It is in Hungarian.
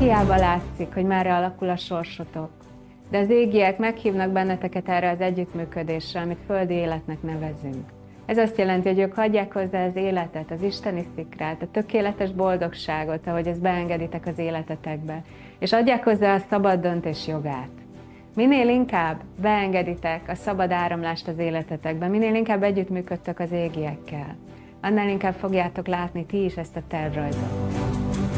Hiába látszik, hogy merre alakul a sorsotok, de az égiek meghívnak benneteket erre az együttműködésre, amit földi életnek nevezünk. Ez azt jelenti, hogy ők hagyják hozzá az életet, az isteni szikrát, a tökéletes boldogságot, ahogy ezt beengeditek az életetekbe, és adják hozzá a szabad döntés jogát. Minél inkább beengeditek a szabad áramlást az életetekbe, minél inkább együttműködtök az égiekkel, annál inkább fogjátok látni ti is ezt a tervrajzot.